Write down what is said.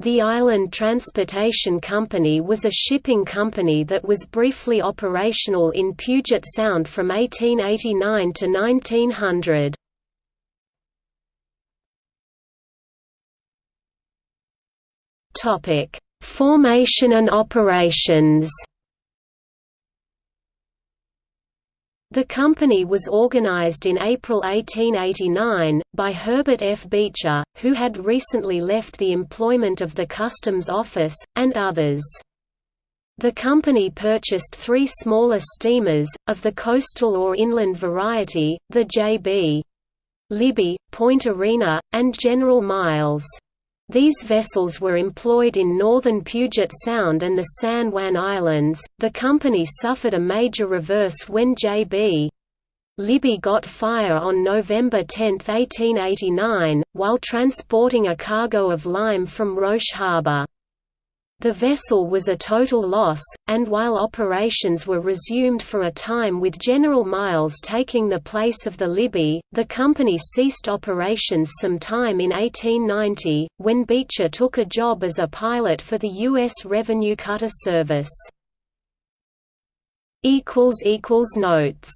The Island Transportation Company was a shipping company that was briefly operational in Puget Sound from 1889 to 1900. Formation and operations The company was organized in April 1889, by Herbert F. Beecher, who had recently left the employment of the Customs Office, and others. The company purchased three smaller steamers, of the coastal or inland variety, the J.B. Libby, Point Arena, and General Miles. These vessels were employed in northern Puget Sound and the San Juan Islands. The company suffered a major reverse when J.B. Libby got fire on November 10, 1889, while transporting a cargo of lime from Roche Harbor. The vessel was a total loss, and while operations were resumed for a time with General Miles taking the place of the Libby, the company ceased operations some time in 1890, when Beecher took a job as a pilot for the U.S. Revenue Cutter Service. Notes